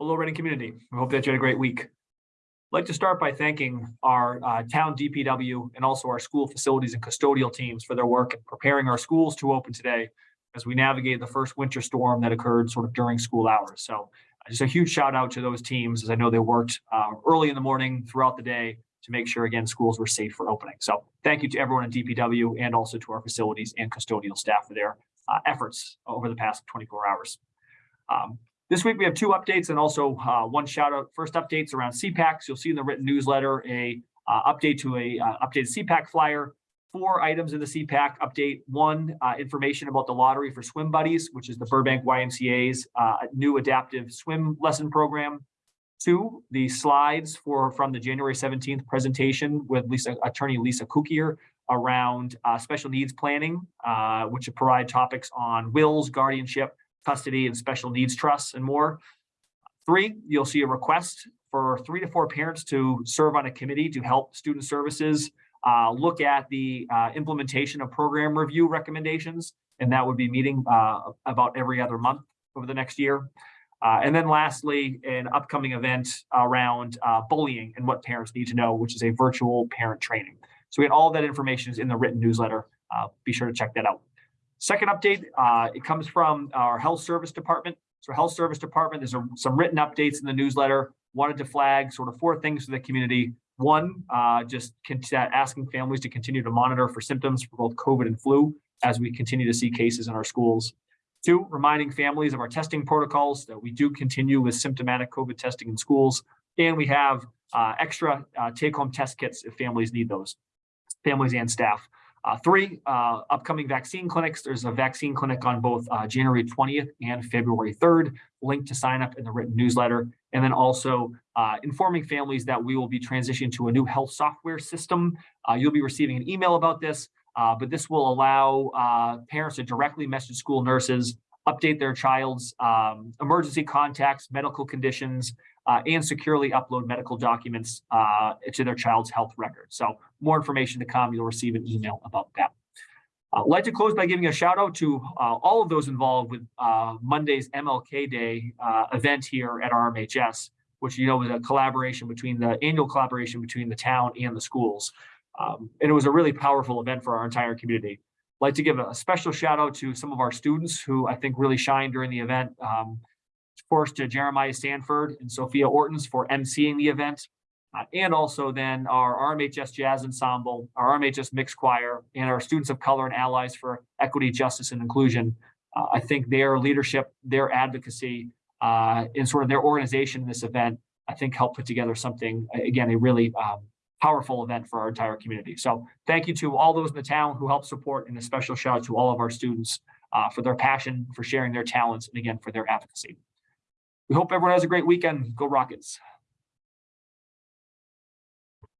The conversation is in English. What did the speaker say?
Hello, Reading community. We hope that you had a great week. I'd like to start by thanking our uh, town DPW and also our school facilities and custodial teams for their work in preparing our schools to open today as we navigate the first winter storm that occurred sort of during school hours. So uh, just a huge shout out to those teams as I know they worked uh, early in the morning throughout the day to make sure, again, schools were safe for opening. So thank you to everyone in DPW and also to our facilities and custodial staff for their uh, efforts over the past 24 hours. Um, this week, we have two updates and also uh, one shout out. First updates around CPACs. You'll see in the written newsletter a uh, update to a uh, updated CPAC flyer. Four items in the CPAC update. One, uh, information about the lottery for swim buddies, which is the Burbank YMCA's uh, new adaptive swim lesson program. Two, the slides for from the January 17th presentation with Lisa attorney Lisa Kukier around uh, special needs planning, which provide topics on wills, guardianship, custody and special needs trusts and more. Three, you'll see a request for three to four parents to serve on a committee to help student services uh, look at the uh, implementation of program review recommendations. And that would be meeting uh, about every other month over the next year. Uh, and then lastly, an upcoming event around uh, bullying and what parents need to know, which is a virtual parent training. So we had all that information is in the written newsletter. Uh, be sure to check that out. Second update, uh, it comes from our health service department. So health service department, there's a, some written updates in the newsletter. Wanted to flag sort of four things for the community. One, uh, just asking families to continue to monitor for symptoms for both COVID and flu as we continue to see cases in our schools. Two, reminding families of our testing protocols that we do continue with symptomatic COVID testing in schools. And we have uh, extra uh, take-home test kits if families need those, families and staff. Uh, three, uh, upcoming vaccine clinics. There's a vaccine clinic on both uh, January 20th and February 3rd, link to sign up in the written newsletter. And then also uh, informing families that we will be transitioning to a new health software system. Uh, you'll be receiving an email about this, uh, but this will allow parents to directly message school nurses, update their child's um, emergency contacts, medical conditions, uh, and securely upload medical documents uh, to their child's health record. So more information to come, you'll receive an email about that. Uh, I'd like to close by giving a shout out to uh, all of those involved with uh, Monday's MLK Day event here at RMHS, which you know was a collaboration between the annual collaboration between the town and the schools. Um, and it was a really powerful event for our entire community. I'd like to give a special shout out to some of our students who I think really shined during the event. Um, course, to Jeremiah Stanford and Sophia Ortons for emceeing the event. Uh, and also then our RMHS Jazz Ensemble, our RMHS Mixed Choir, and our Students of Color and Allies for Equity, Justice, and Inclusion. Uh, I think their leadership, their advocacy, uh, and sort of their organization in this event, I think helped put together something, again, a really um, powerful event for our entire community. So thank you to all those in the town who helped support and a special shout out to all of our students uh, for their passion, for sharing their talents, and again, for their advocacy. We hope everyone has a great weekend. Go Rockets.